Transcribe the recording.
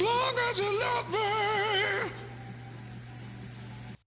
long as you love me.